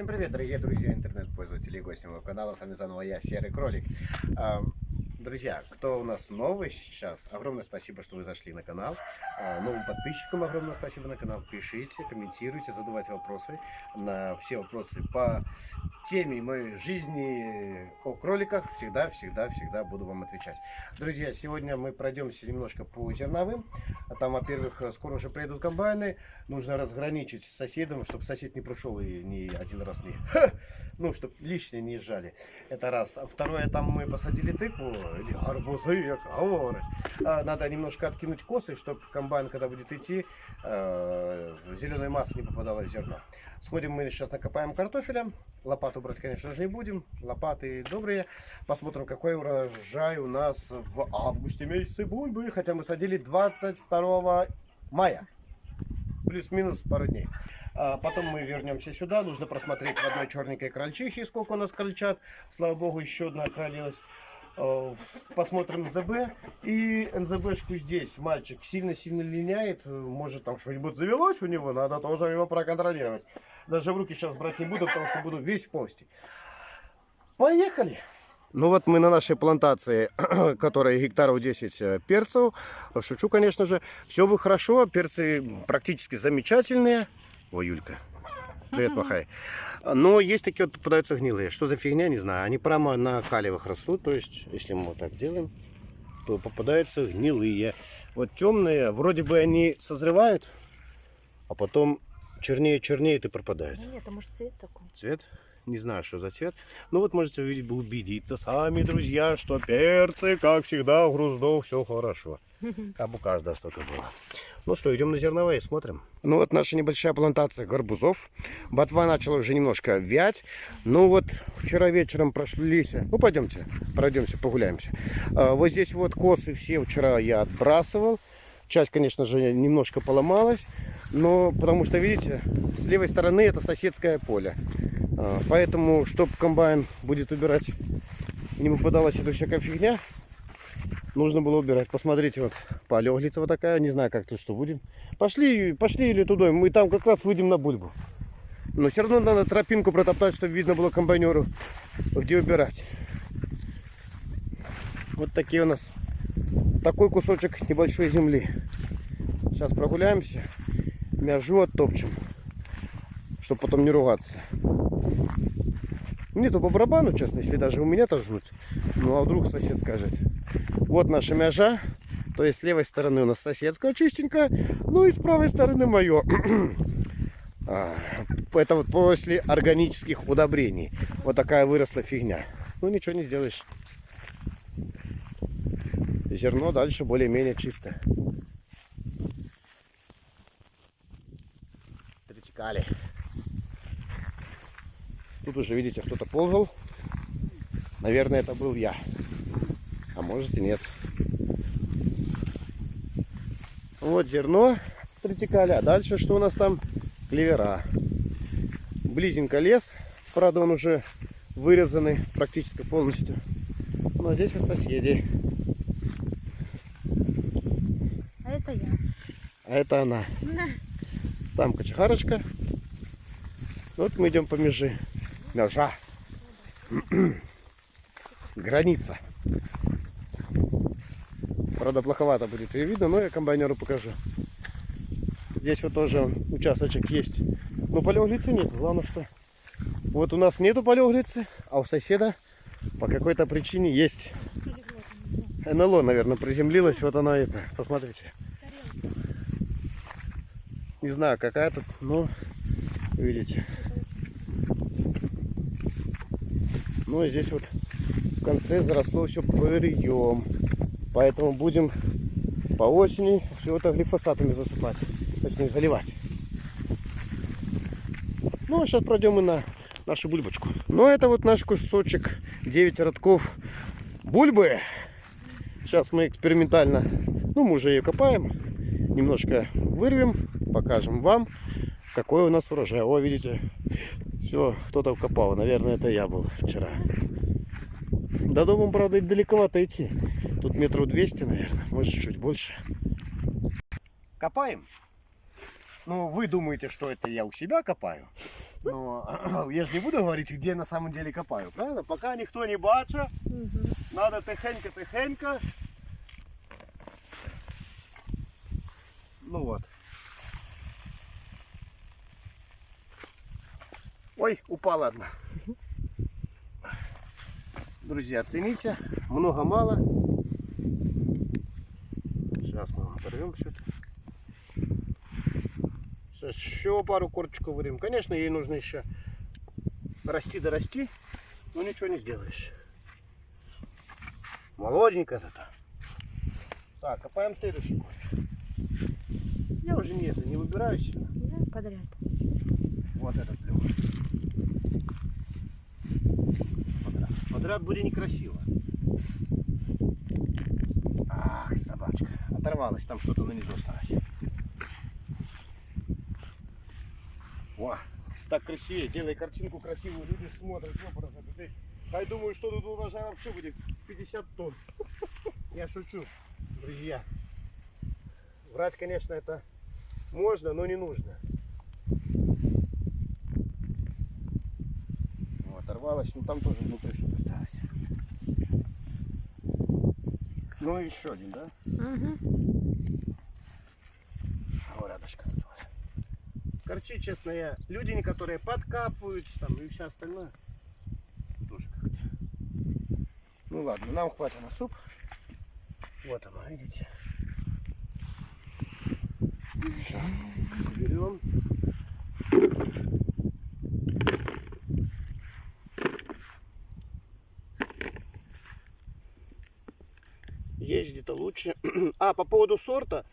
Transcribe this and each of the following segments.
Всем привет, дорогие друзья, интернет-пользователи и гости моего канала. С вами заново я, Серый Кролик. Друзья, кто у нас новый сейчас, огромное спасибо, что вы зашли на канал. А, Новым подписчикам огромное спасибо на канал. Пишите, комментируйте, задавайте вопросы. На все вопросы по теме моей жизни о кроликах всегда, всегда, всегда буду вам отвечать. Друзья, сегодня мы пройдемся немножко по зерновым. Там, во-первых, скоро уже приедут комбайны. Нужно разграничить с соседом, чтобы сосед не прошел и не один раз не... Ну, чтобы лишние не сжали. Это раз. Второе, там мы посадили тыкву или арбузы, як говорить. А, Надо немножко откинуть косы, чтобы комбайн, когда будет идти, э, зеленая масса не попадала в зерно. Сходим мы сейчас накопаем картофеля. Лопату брать, конечно же, не будем. Лопаты добрые. Посмотрим, какой урожай у нас в августе месяце бульбы. Хотя мы садили 22 мая. Плюс-минус пару дней. А Потом мы вернемся сюда. Нужно просмотреть в одной черненькой крольчихе, сколько у нас крольчат. Слава богу, еще одна кролилась. Э, Посмотрим НЗБ. И НЗБшку здесь мальчик сильно-сильно линяет. Может там что-нибудь завелось у него. Надо тоже его проконтролировать. Даже в руки сейчас брать не буду, потому что буду весь в полости. Поехали! Ну вот мы на нашей плантации, которая гектаров 10 э, перцев. Шучу, конечно же. Все вы хорошо, перцы практически замечательные. Ой, Юлька, привет, махай. Но есть такие вот попадаются гнилые. Что за фигня, не знаю. Они прямо на калевых растут. То есть, если мы вот так делаем, то попадаются гнилые. Вот темные, вроде бы они созревают, а потом чернее, чернеют и пропадают. Нет, а может цвет такой? Цвет? Не знаю, что за цвет. Ну вот можете увидеть, убедиться сами, друзья, что перцы, как всегда, в груздов все хорошо. Как у каждого столько было. Ну что, идем на зерновые, смотрим. Ну вот наша небольшая плантация горбузов. Ботва начала уже немножко вять. Ну вот вчера вечером прошлись. Ну пойдемте, пройдемся, погуляемся. А, вот здесь вот косы все вчера я отбрасывал. Часть, конечно же, немножко поломалась. Но потому что, видите, с левой стороны это соседское поле. А, Поэтому, чтобы комбайн будет убирать, не попадалась эта всякая фигня, нужно было убирать. Посмотрите, вот полеглица вот такая, не знаю, как тут что будем. Пошли, пошли или туда, мы там как раз выйдем на бульбу. Но все равно надо тропинку протоптать, чтобы видно было комбайнеру, где убирать. Вот такие у нас, такой кусочек небольшой земли. Сейчас прогуляемся, мяжу оттопчем, чтобы потом не ругаться. Мне то по барабану, честно, если даже у меня торжнуть. Ну а вдруг сосед скажет. Вот наша мяжа. То есть с левой стороны у нас соседская чистенькая. Ну и с правой стороны мое. А, Это вот после органических удобрений. Вот такая выросла фигня. Ну ничего не сделаешь. Зерно дальше более-менее чистое. Тритикали. Тут уже, видите, кто-то ползал. Наверное, это был я. А может и нет. Вот зерно притекали. А дальше что у нас там? Клевера. Близенько лес. Правда, он уже вырезанный практически полностью. Но здесь вот соседи. А это я. А это она. Там кочехарочка. Вот мы идем по межи. Межа. Граница. Правда, плоховато будет ее видно, но я комбайнеру покажу. Здесь вот тоже участочек есть. Но полеглицы нет. Главное, что вот у нас нету полеглицы, а у соседа по какой-то причине есть. НЛО, наверное, приземлилась. Вот она это. Посмотрите. Не знаю, какая тут, но видите. Ну и здесь вот в конце заросло все пырьем. Поэтому будем по осени все это глифосатами засыпать. Точнее заливать. Ну а сейчас пройдем и на нашу бульбочку. Ну это вот наш кусочек 9 родков бульбы. Сейчас мы экспериментально, ну мы уже ее копаем. Немножко вырвем, покажем вам, какой у нас урожай. О, видите, все, кто-то копал. Наверное, это я был вчера. До дома, правда, далековато идти. Тут метров 200, наверное, может чуть больше. Копаем. Ну, вы думаете, что это я у себя копаю. Но я же не буду говорить, где на самом деле копаю, правильно? Пока никто не бачит, Угу. надо тихенько-тихенько. Ну вот. Ой, упала одна. Друзья, оцените. Много-мало. Сейчас мы оторвем все это. Сейчас еще пару корочков вырежем. Конечно, ей нужно еще расти да расти, но ничего не сделаешь. Молоденькая зато. Так, копаем следующий корч. Я уже не, это, не выбираю сильно. Да, подряд. Вот этот клевый. Подряд будет некрасиво. Ах, собачка. Оторвалась, там что-то на низу осталось. О, так красивее. Делай картинку красивую, люди смотрят. Ты, а я думаю, что тут урожай вообще будет 50 тонн. Я шучу, друзья. Врать, конечно, это можно, но не нужно. Ну, оторвалась, ну там тоже внутри что-то осталось. Ну и еще один, да? Угу. О, рядышком. Короче, честно, я люди, которые подкапывают там и все остальное. Тоже как-то. Ну ладно, нам хватит на суп. Вот оно, видите. Сейчас берем. Есть где-то лучше. А, по поводу сорта.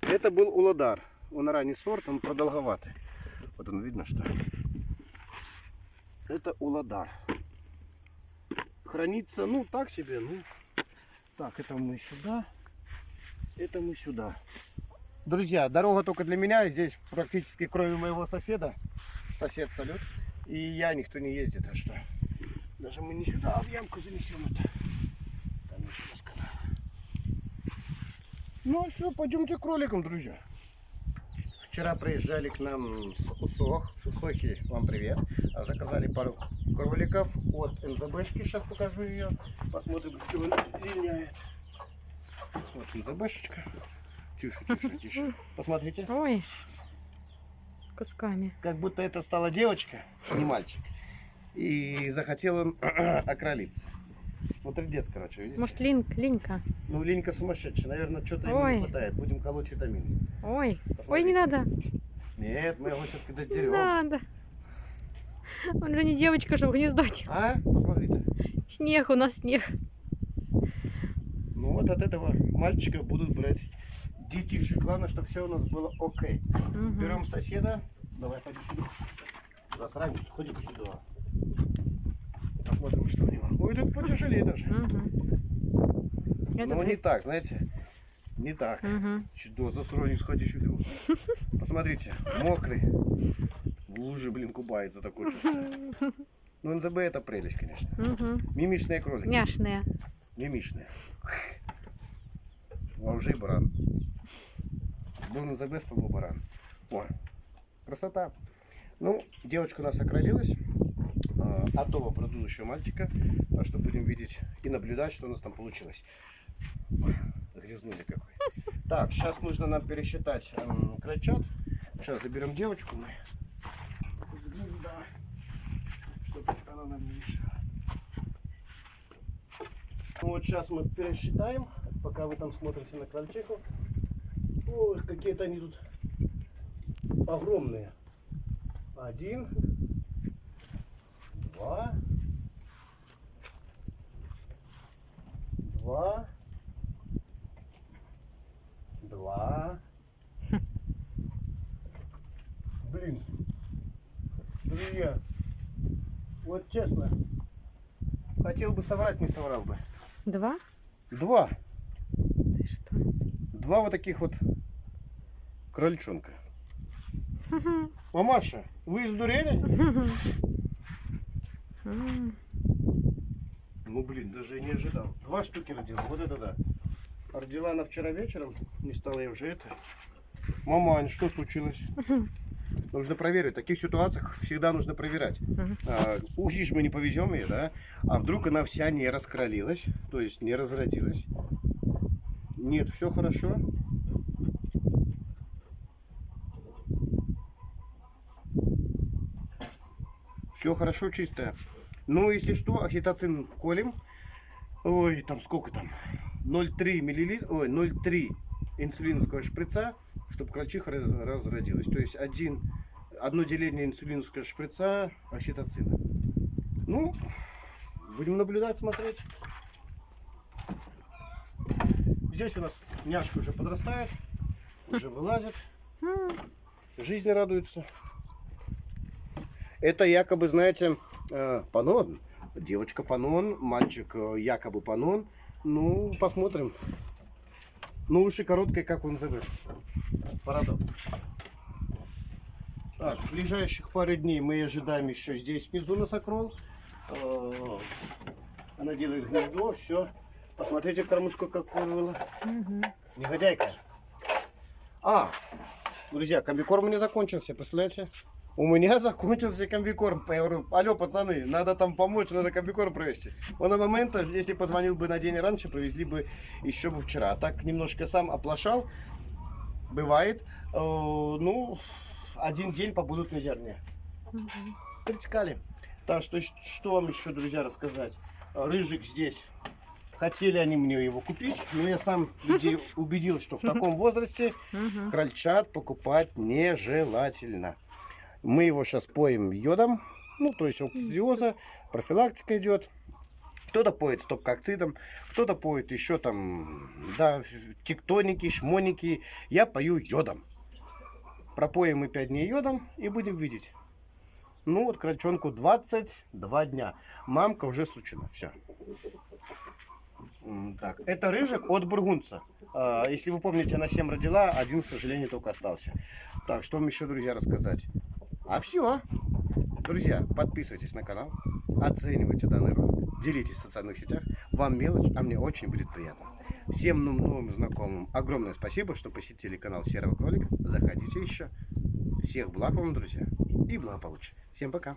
Это был уладар. Он ранний сорт, он продолговатый. Вот он видно, что это уладар. Хранится, ну, так себе, ну. Так, это мы сюда. Это мы сюда. Друзья, дорога только для меня. Здесь практически кроме моего соседа. Сосед салют. И я, никто не ездит, а что? Даже мы не сюда, а в ямку занесем это. Там есть у нас канал. Ну все, пойдемте к кроликам, друзья. Вчера приезжали к нам с Усох. Усохи, вам привет. А Заказали пару кроликов от НЗБшки. Сейчас покажу ее. Посмотрим, что она линяет. Вот НЗБшечка. Тише, тише, тише. Посмотрите. Ой. Кусками. Как будто это стала девочка, не мальчик. И захотел он окролиться. Ну, трындец, короче, видите? Может, линк, линька. Ну, Ленька сумасшедшая. Наверное, что-то ему Ой. не хватает. Будем колоть витамины. Ой. Ой, Посмотрите. не надо. Нет, мы его сейчас когда Не дерем. надо. Он же не девочка, чтобы гнездать. А? Посмотрите. Снег, у нас снег. Ну вот от этого мальчиков будут брать детишек. Главное, чтобы все у нас было окей. Мгм. Берем соседа. Давай, ходи сюда. Засранец, ходи сюда. Посмотрим, что у него. Ой, тут потяжелее даже. Но Этот не так, знаете. Не так. Мгм. Чудо, засранец, ходи сюда. Посмотрите, мокрый. В луже, блин, купается такое чувство. Ну, НЗБ это прелесть, конечно. Мимичные кролики. Няшные. Мимичные. А уже и баран. Был НЗБ, стал был баран. О, красота. Ну, девочка у нас окролилась. А, Отдова предыдущего мальчика. Так что будем видеть и наблюдать, что у нас там получилось. Грязнули какой. Так, сейчас нужно нам пересчитать эм. Сейчас заберем девочку мы с гнезда, чтобы она нам не мешала. Ну вот сейчас мы пересчитаем, пока вы там смотрите на крольчиху. Ой, какие-то они тут огромные. Один, два, два, два. Блин, друзья, вот честно, хотел бы соврать, не соврал бы. Два? Два. Ты что? Два вот таких вот крольчонка. Мамаша, вы издурели? М. Ну блин, даже и не ожидал. Два штуки родила. Вот это да. Родила она вчера вечером. Не стала я уже это. Мамань, что случилось? Нужно проверить. В таких ситуациях всегда нужно проверять. А, Увидишь, мы не повезем ее, да? А вдруг она вся не раскролилась, то есть не разродилась. Нет, все хорошо. Все хорошо, чистое. Ну, если что, окситоцин колем. Ой, там сколько там? 0,3 миллилитра, ой, 0,3 инсулиновского шприца, чтобы крольчиха раз- разродилась. То есть один, одно деление инсулиновского шприца окситоцина. Ну, будем наблюдать, смотреть. Здесь у нас няшка уже подрастает, уже вылазит. Жизни радуется. Это якобы, знаете, панон. Девочка панон, мальчик э, якобы панон. Ну, посмотрим. Ну, уши короткое, как он назовешь. Парадокс. Так, в ближайших пару дней мы ожидаем еще здесь внизу носокрол. Э, Она делает гнездо, все. Посмотрите, кормушку какую было. Негодяйка. А, друзья, комбикорм у меня закончился, представляете? У меня закончился комбикорм. Я говорю, алло, пацаны, надо там помочь, надо комбикорм провести. Он на момент, если позвонил бы на день раньше, привезли бы еще бы вчера. А так немножко сам оплошал. Бывает. Э, ну, один день побудут на зерне. Притекали. Так, что, что вам еще, друзья, рассказать? Рыжик здесь. Хотели они мне его купить, но я сам людей убедил, что в таком возрасте крольчат покупать нежелательно. Мы его сейчас поем йодом, ну, то есть оксидиоза, профилактика идет. Кто-то поет стоп-коктейлем, кто-то поет еще там, да, тектоники, шмоники. Я пою йодом. Пропоем мы 5 дней йодом и будем видеть. Ну, вот крольчонку 22 дня. Мамка уже случена. Все. Так, это рыжик от бургунца. А, Если вы помните, она 7 родила, один, к сожалению, только остался. Так, что вам еще, друзья, рассказать? А все. Друзья, подписывайтесь на канал, оценивайте данный ролик, делитесь в социальных сетях. Вам мелочь, а мне очень будет приятно. Всем новым, знакомым огромное спасибо, что посетили канал Серого Кролика. Заходите еще. Всех благ вам, друзья, и благополучия. Всем пока.